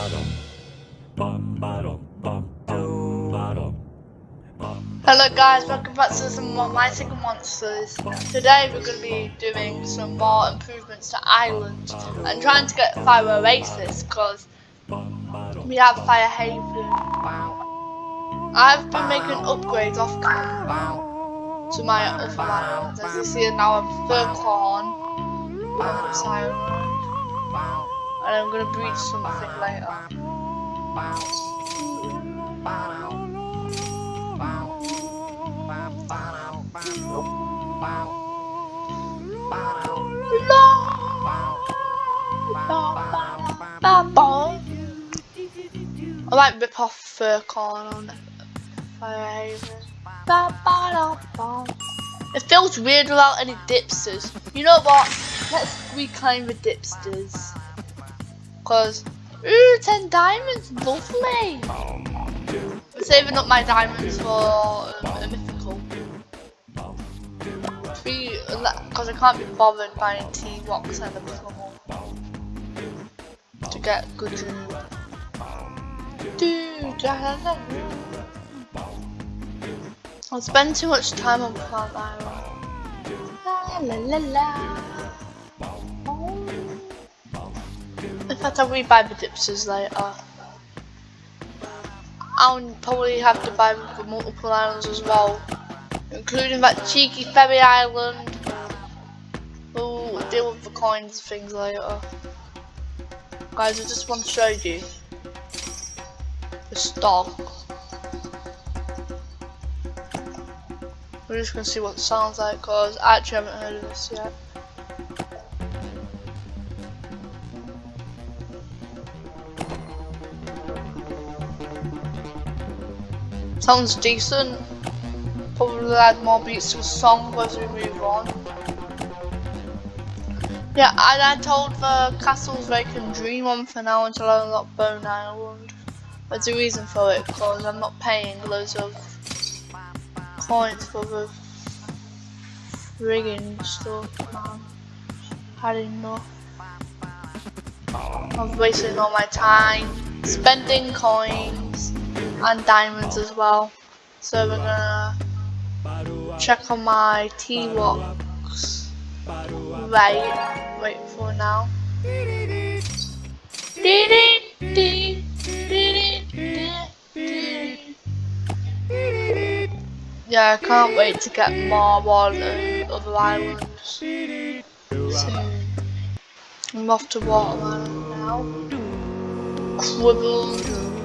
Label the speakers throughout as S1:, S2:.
S1: Hello guys, welcome back to some more My Singing Monsters. Today we're going to be doing some more improvements to Island and trying to get Fire Oasis because we have Fire Haven. I've been making upgrades off camera to my other islands. As you see now I'm Furcorn on this island and I'm to breed something later. I might rip off Furcorn on Firehaven. It feels weird without any dipsters. You know what? Let's reclaim the dipsters. Cause, ooh, 10 diamonds, lovely. I'm saving up my diamonds for a mythical. Because I can't be bothered buying T-Rox and a mythical to get good dream. I spend too much time on Plant Island. La la la la. Fact, I'll rebuy the dipsters later. I'll probably have to buy them for multiple islands as well, including that cheeky Faerie island. We'll deal with the coins and things later. Guys, I just want to show you the stock. We're just gonna see what it sounds like because I actually haven't heard of this yet. Sounds decent. Probably add more beats to the song as we move on. Yeah, I told the castles they can dream on for now until I unlock Bone Island. There's a reason for it, because I'm not paying loads of coins for the rigging stuff, man. Had enough. I'm wasting all my time spending coins and diamonds as well. So we're gonna check on my T-Rox. Right, wait for now. Yeah, I can't wait to get more on other islands. I'm off to Waterland now. Quibble.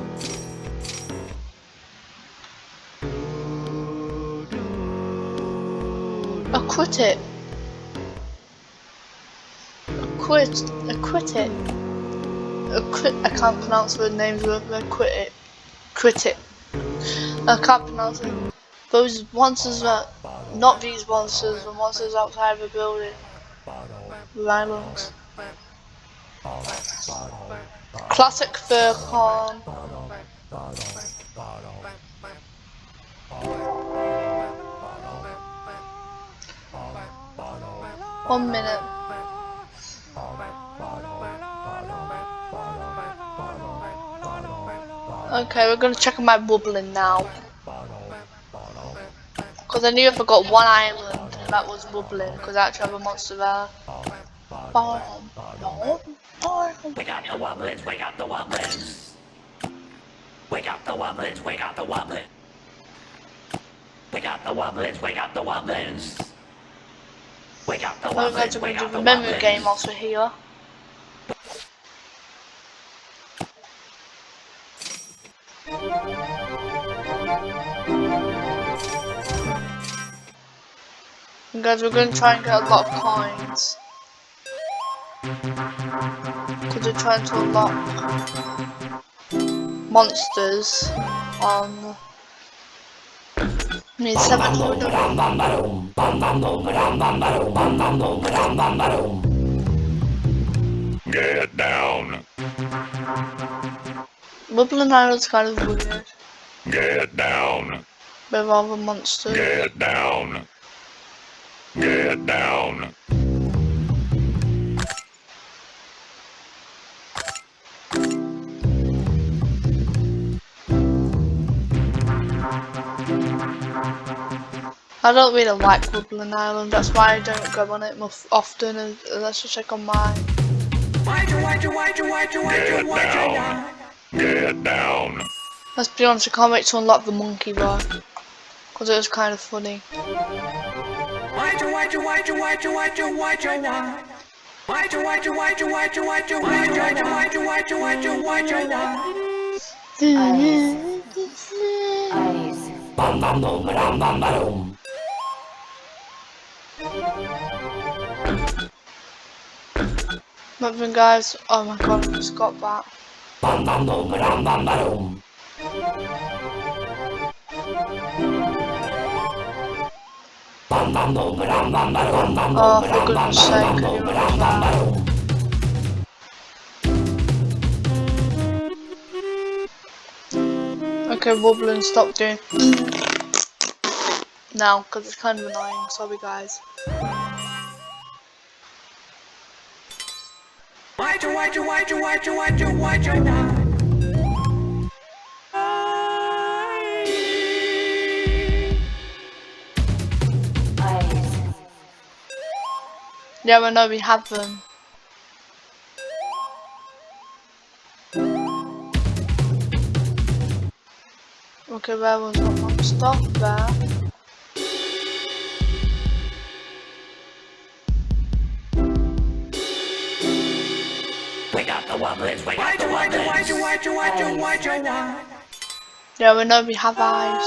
S1: Acquit it. Acquit. Acquit it. Acquit. I can't pronounce the names of it. Acquit it. Quit it. I can't pronounce it. Those monsters are not these monsters, the monsters outside the building. Islands. Classic Furcorn. One minute. Okay, we're gonna check on my bubbling now. Because I knew if I got one island, that was bubbling, because I actually have a monster there.
S2: Wake up the Wublins, wake up the Wublins. Wake up the Wublins, wake up the Wublins. Wake up the Wublins, wake up the Wublins. Wake up the
S1: We're going to do
S2: up
S1: the memory game also here. And guys, we're going to try and get a lot of coins. Because we're trying to unlock monsters on... I need 700
S2: Get down.
S1: Wublin Island's kind of weird.
S2: Get down.
S1: With all the monsters.
S2: Get down. Get down.
S1: I don't really like Woodland Island, that's why I don't go on it much often, and let's just check on mine.
S2: Get down. Get down.
S1: Let's be honest, I can't wait to unlock the monkey bar. Because it was kind of funny.
S3: Eyes.
S2: Bum bum boom, ram bum ba boom.
S1: Nothing guys, oh my god, I just got that.
S2: Bum bum boom, ram bum ba boom. Bum bum boom, ram bum ba boom. Bum
S1: Oh, for goodness sake, you
S2: ba
S1: that? Okay, Wobbling, stop doing now, because it's kind of annoying, sorry guys.
S3: Eyes.
S1: Yeah, I know we have them. Okay, there was not much stuff there.
S2: We got the wobblers, we got the wobblers.
S1: Yeah, we know we have eyes.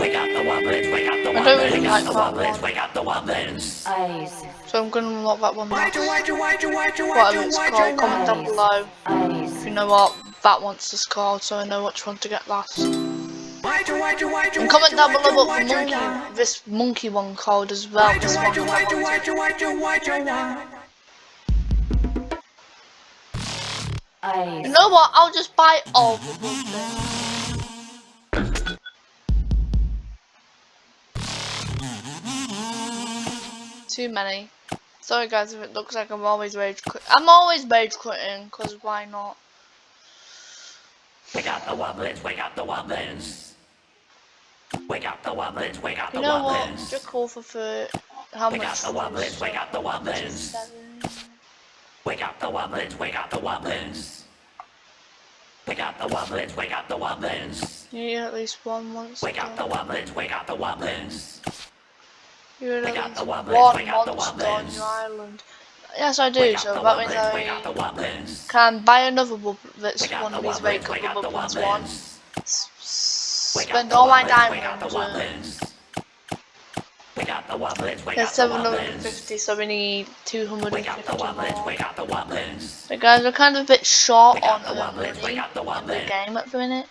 S2: We got the wobblers, we got the
S1: I don't
S2: we got the
S1: that
S2: wobblers,
S1: one.
S2: we got the wobblers.
S3: Eyes.
S1: So I'm gonna unlock that one next. Whatever it's called, comment down below if
S3: Eyes.
S1: you know what that one's is called so I know which one to get last. And comment down below what the monkey, this monkey one called as well. This one, that You know what? I'll just buy all the Woodlands. Too many. Sorry guys if it looks like I'm always rage quit. I'm always rage quitting because why not?
S2: We got the wobblers, we got the wobblers. We got the we got the
S1: You know what?
S2: wobblers.
S1: Just call for for how
S2: We
S1: much?
S2: got the wobblers, we got the.
S1: Seven.
S2: We got the wobblers, we got the wobblers. We got the wobblers, we got the wobblers.
S1: You need at least one monster.
S2: We got the wobblers, we got the wobblers.
S1: You need at least
S2: the
S1: one
S2: wobblers, we the
S1: monster on your island. Yes, I do.
S2: got
S1: So that means
S2: wobblers, we got the
S1: I can buy another bubble that's one of these very good
S2: got the
S1: bubbles. One.
S2: wobblers.
S1: S-
S2: We
S1: Spend all my
S2: we got the
S1: diamonds.
S2: wobblers. We got the wobblers, we
S1: There's
S2: got the wobblers.
S1: 750, so we need
S2: We got the
S1: 250
S2: wobblers,
S1: more.
S2: we got the wobblers.
S1: But guys, we're kind of a bit short
S2: We got
S1: on
S2: the wobblers, we
S1: money
S2: got the
S1: in the game at the minute.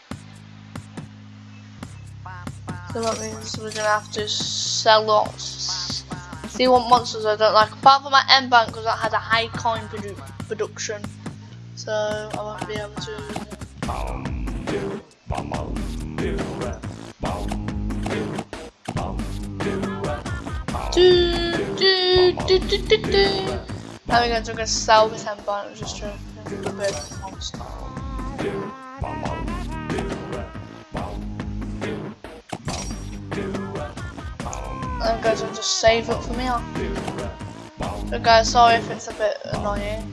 S1: So that means we're gonna have to sell lots. See what monsters I don't like. Apart from my M bank, because that had a high coin produ production. So I won't be able to. Do, do, do, do, to sell this M bank. Just to a bit of monster. And guys, I'll just save it for me. So guys, sorry if it's a bit annoying.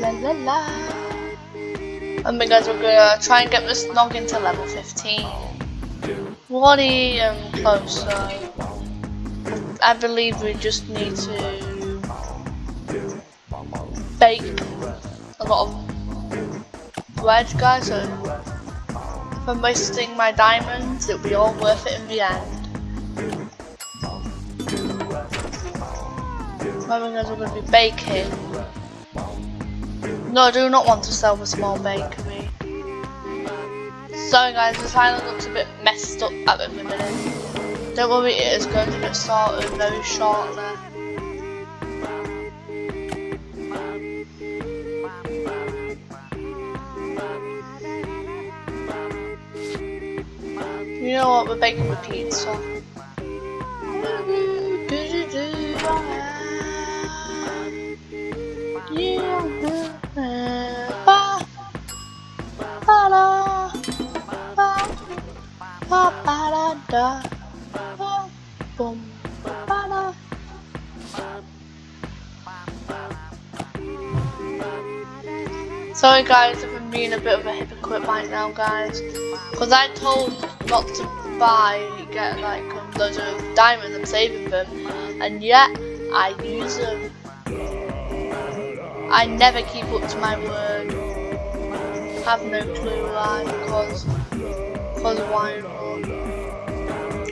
S1: La, la, la. And then guys, we're gonna try and get this noggin to level 15. Bloody um, close, so I believe we just need to bake a lot of bread, guys. So if I'm wasting my diamonds, it'll be all worth it in the end. Guys, we're to be baking. No, I do not want to sell the small bakery. Sorry, guys, this island looks a bit messed up at the minute. Don't worry, it is going to get sorted very shortly. You know what? We're baking the pizza. Sorry guys if I'm being a bit of a hypocrite right now guys. Because I told not to buy, get like um, loads of diamonds and saving them. And yet, I use them. I never keep up to my word. Have no clue why, because, because why not?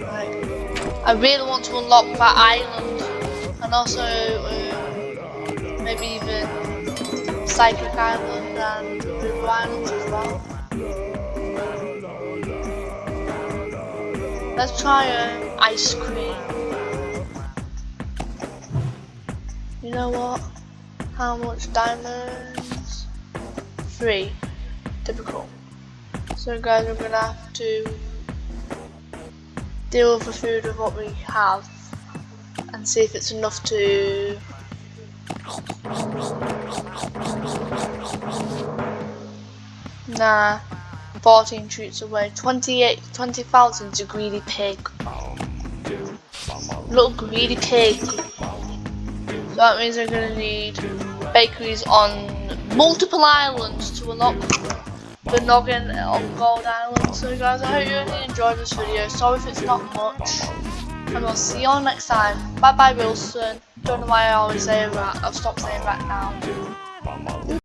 S1: Like, I really want to unlock that island. And also, um, maybe even Psychic Island and River Islands as well. Let's try um, ice cream. You know what? How much diamonds? Three. Typical. So guys, we're gonna have to deal with the food with what we have and see if it's enough to Nah, 14 treats away. 28, 20,000 is a greedy pig. Little greedy pig. So that means we're gonna need bakeries on multiple islands to unlock the noggin on Gold Island. So guys, I hope you really enjoyed this video. Sorry if it's not much. And we'll see you all next time. Bye bye Wilson. Don't know why I always say that. I'll stop saying that now.